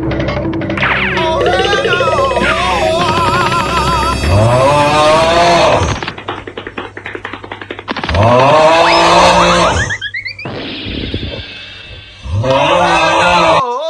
아. 아. 아.